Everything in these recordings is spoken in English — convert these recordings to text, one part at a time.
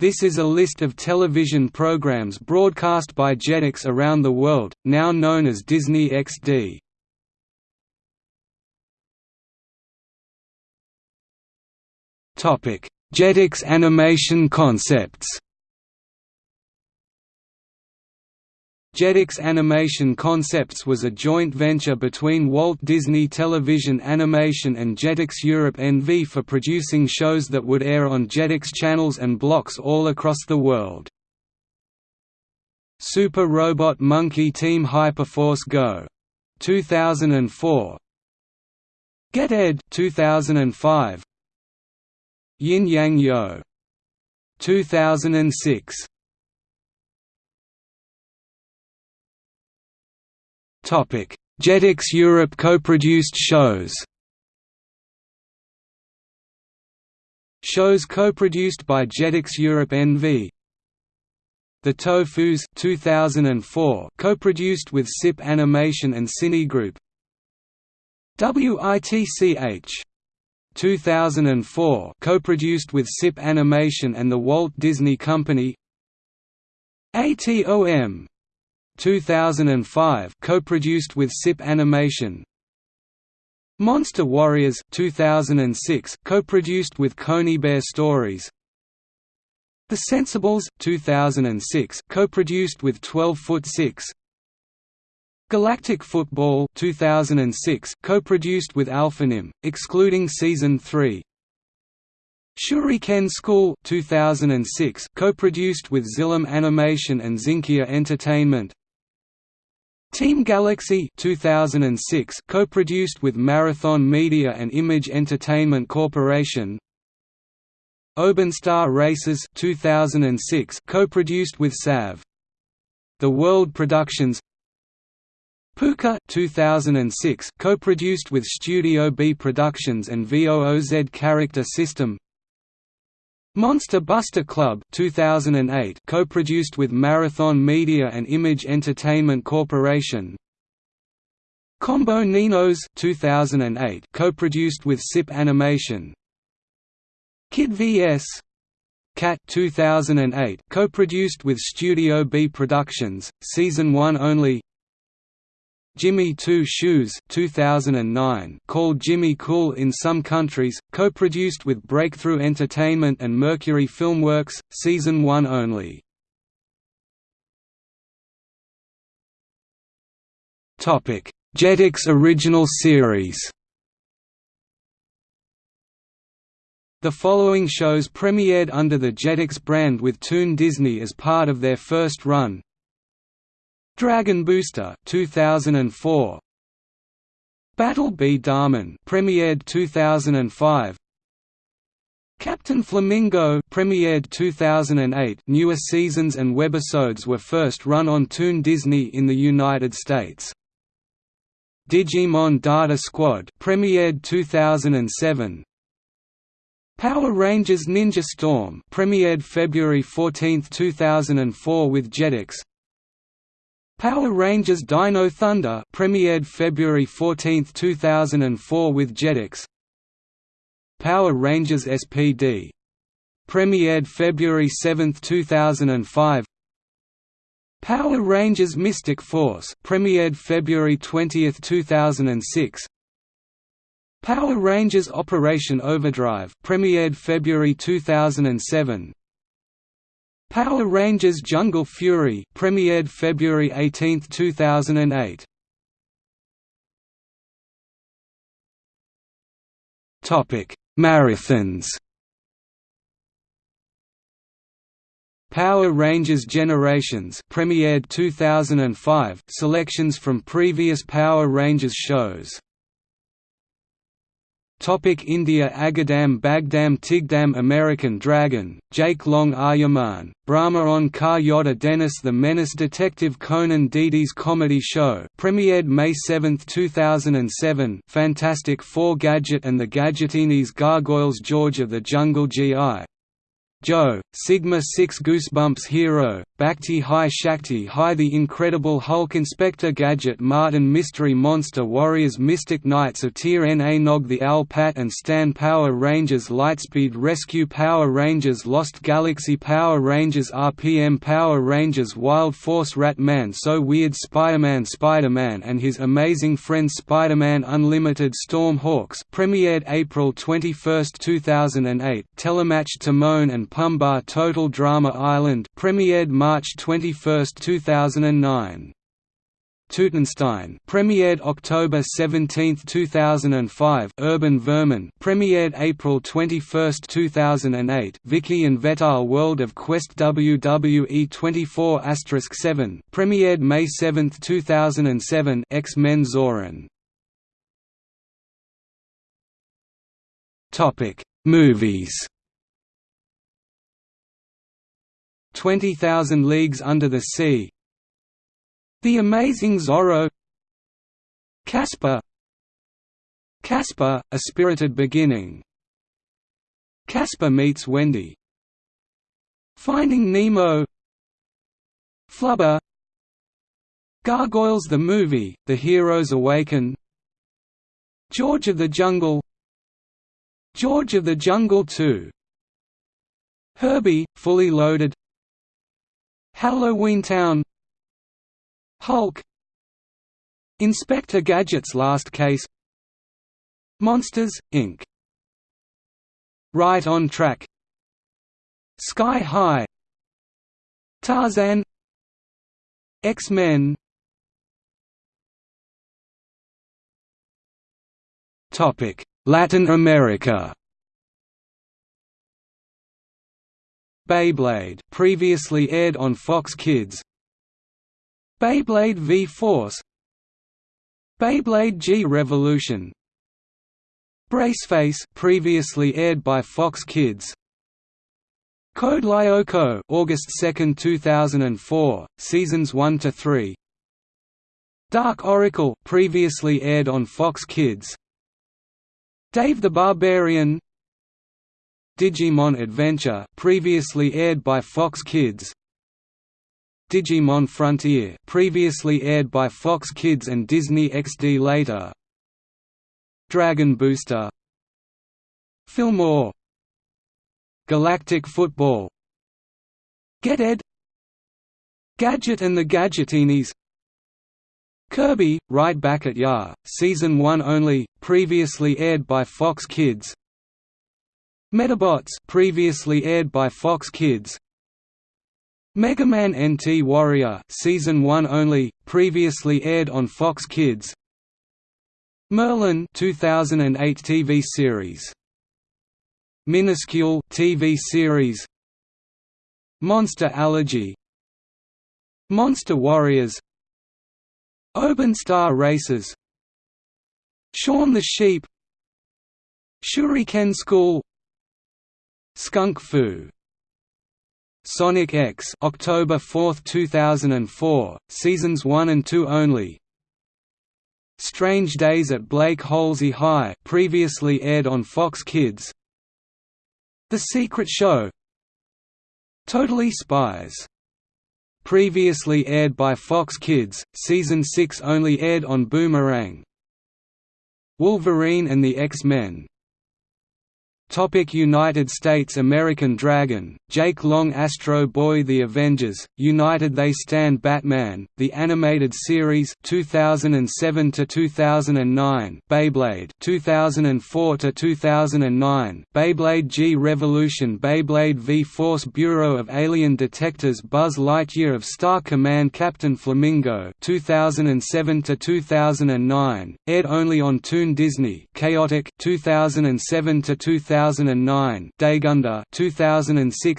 This is a list of television programs broadcast by Jetix around the world, now known as Disney XD. Jetix Animation Concepts Jetix Animation Concepts was a joint venture between Walt Disney Television Animation and Jetix Europe NV for producing shows that would air on Jetix channels and blocks all across the world. Super Robot Monkey Team Hyperforce Go! 2004 Get Ed. 2005 Yin Yang Yo. 2006 Jetix Europe co-produced shows. Shows co-produced by Jetix Europe NV. The Tofus 2004 co-produced with SIP Animation and Cine Group. WITCH 2004 co-produced with SIP Animation and the Walt Disney Company. ATOM 2005 co-produced with SIP Animation. Monster Warriors 2006 co-produced with Coney Coneybeare Stories. The Sensibles 2006 co-produced with 12 Foot 6 Galactic Football 2006 co-produced with Alphanim excluding season 3 Shuriken School 2006 co-produced with Xilam Animation and Zinkia Entertainment Team Galaxy 2006 co-produced with Marathon Media and Image Entertainment Corporation. Oban Star-Racers 2006 co-produced with SAV. The World Productions. Pucca 2006 co-produced with Studio B Productions and VOOZ Character System. Monster Buster Club 2008 co-produced with Marathon Media and Image Entertainment Corporation. Combo Niños 2008 co-produced with SIP Animation. Kid vs. Cat 2008 co-produced with Studio B Productions, Season 1 only. Jimmy Two Shoes 2009 called Jimmy Cool in some countries, co-produced with Breakthrough Entertainment and Mercury Filmworks, Season 1 only. Jetix original series The following shows premiered under the Jetix brand with Toon Disney as part of their first run Dragon Booster 2004 Battle B Daman premiered 2005 Captain Flamingo premiered 2008 Newer seasons and webisodes were first run on Toon Disney in the United States. Digimon Data Squad premiered 2007 Power Rangers Ninja Storm premiered February 14, 2004 with Jetix Power Rangers Dino Thunder premiered February 14, 2004 with Jetix. Power Rangers SPD premiered February 7, 2005. Power Rangers Mystic Force premiered February 20, 2006. Power Rangers Operation Overdrive premiered February 2007. Power Rangers Jungle Fury premiered February 18, 2008. Topic: Marathons. Power Rangers Generations premiered 2005 selections from previous Power Rangers shows Topic India Agadam Bagdam Tigdam American Dragon, Jake Long Aryaman, Brahma on Kar Yoda Dennis The Menace Detective Conan Didi's comedy show premiered May 7, 2007 Fantastic Four Gadget and the Gadgetinis Gargoyles George of the Jungle G.I. Joe, Sigma 6 Goosebumps Hero, Bhakti Hi Shakti Hi The Incredible Hulk Inspector Gadget Martin Mystery Monster Warriors Mystic Knights of Tyr-Na Nog The Owl Pat and Stan Power Rangers Lightspeed Rescue Power Rangers Lost Galaxy Power Rangers RPM Power Rangers Wild Force Rat-Man So Weird Spider-Man Spider-Man and His Amazing Friend Spider-Man Unlimited Storm Hawks premiered April 21, 2008 Telematch Timon and Pumbaa Total Drama Island premiered March 21, 2009. Tutenstein premiered October 17, 2005 Urban Vermin premiered April 21, 2008 Vicky and Vetal World of Quest WWE 24 7 premiered May 7, 2007 X-Men Zoran. Topic Movies 20,000 Leagues Under the Sea. The Amazing Zorro Casper Casper, A Spirited Beginning. Casper Meets Wendy. Finding Nemo Flubber Gargoyles the Movie, The Heroes Awaken George of the Jungle George of the Jungle 2 Herbie, Fully Loaded Halloween Town. Hulk. Inspector Gadget's Last Case. Monsters, Inc. Right on Track. Sky High. Tarzan. X-Men. Latin America Beyblade previously aired on Fox Kids. Beyblade V-Force Beyblade G Revolution. Braceface previously aired by Fox Kids. Code Lyoko August 2, 2004, seasons 1 to 3 Dark Oracle previously aired on Fox Kids. Dave the Barbarian Digimon Adventure previously aired by Fox Kids. Digimon Frontier previously aired by Fox Kids and Disney XD later. Dragon Booster. Fillmore. Galactic Football. Get Ed. Gadget and the Gadgetinis Kirby, Right Back at Ya, Season 1 only, previously aired by Fox Kids Medabots previously aired by Fox Kids. Mega Man NT Warrior season 1 only previously aired on Fox Kids. Merlin 2008 TV series. Minuscule TV series. Monster Allergy. Monster Warriors. Oban Star-Racers. Shaun the Sheep. Shuriken School Skunk Fu Sonic X October 4, 2004, seasons 1 and 2 only. Strange Days at Blake Halsey High previously aired on Fox Kids. The Secret Show Totally Spies previously aired by Fox Kids, season 6 only aired on Boomerang. Wolverine and the X-Men United States American Dragon, Jake Long Astro Boy The Avengers, United They Stand Batman, The Animated Series 2007 to 2009 Beyblade 2004 to 2009 Beyblade G Revolution Beyblade V-Force Bureau of Alien Detectors Buzz Lightyear of Star Command Captain Flamingo 2007 to 2009 aired only on Toon Disney Chaotic 2007 to 2000 2009,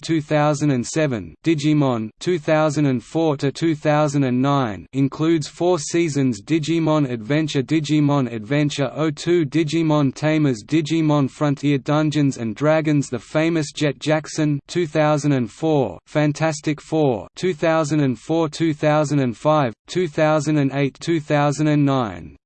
Daigunder 2006-2007, Digimon 2004 to 2009 includes 4 seasons Digimon Adventure Digimon Adventure 02 Digimon Tamers Digimon Frontier Dungeons and Dragons The Famous Jet Jackson 2004, Fantastic Four 2004-2005, 2008-2009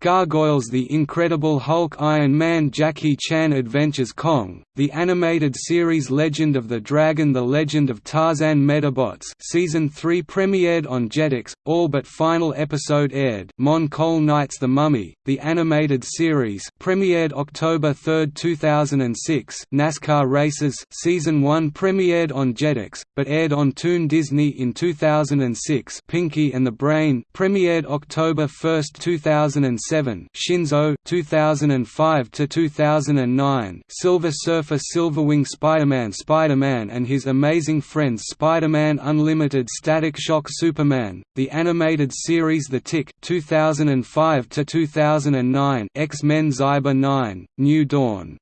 Gargoyles The Incredible Hulk Iron Man Jackie Chan Adventures Kong, the animated series Legend of the Dragon The Legend of Tarzan Medabots Season 3 premiered on Jetix, all but final episode aired Mon Colle Knights The Mummy, the animated series premiered October 3, 2006 NASCAR Racers Season 1 premiered on Jetix, but aired on Toon Disney in 2006 Pinky and the Brain premiered October 1, 2006 2007 Shinzo 2005 to 2009 Silver Surfer Silverwing Spider-Man Spider-Man and His Amazing Friends Spider-Man Unlimited Static Shock Superman The Animated Series The Tick 2005 to 2009 X-Men Xyber 9 New Dawn.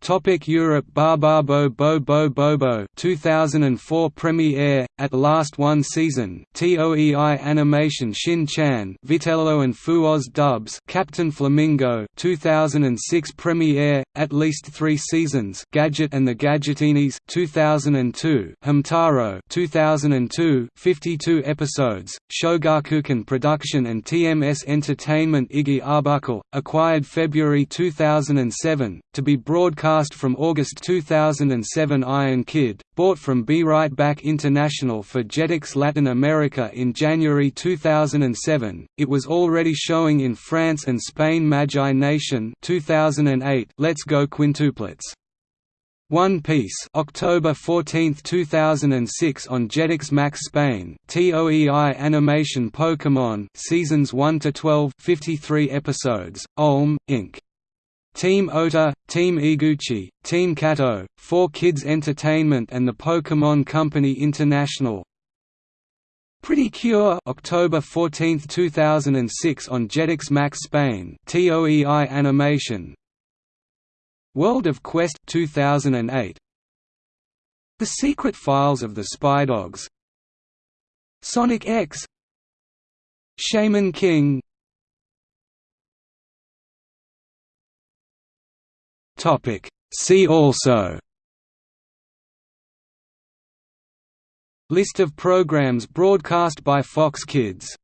Topic Europe Barbarbo Bo Bobo 2004 premiere at last one season. TOEI animation Shin Chan Vitello and Phuuz dubs Captain Flamingo 2006 premiere at least 3 seasons Gadget and the Gadgetinis 2002 Hamtaro 2002 52 episodes Shogakukan production and TMS Entertainment Iggy Arbuckle acquired February 2007 to be broadcast from August 2007 Iron Kid, bought from Be Right Back International for Jetix Latin America in January 2007. It was already showing in France and Spain Magi Nation 2008 Let's Go Quintuplets. One Piece October 14, 2006 on Jetix Max Spain TOEI Animation Pokémon Seasons 1 to 12 53 episodes Olm Inc Team Ota, Team Iguchi, Team Kato, 4Kids Entertainment and the Pokémon Company International. Pretty Cure October 14, 2006 on Jetix Max Spain TOEI Animation. World of Quest 2008 The Secret Files of the Spy Dogs Sonic X. Shaman King Topic. See also List of programs broadcast by Fox Kids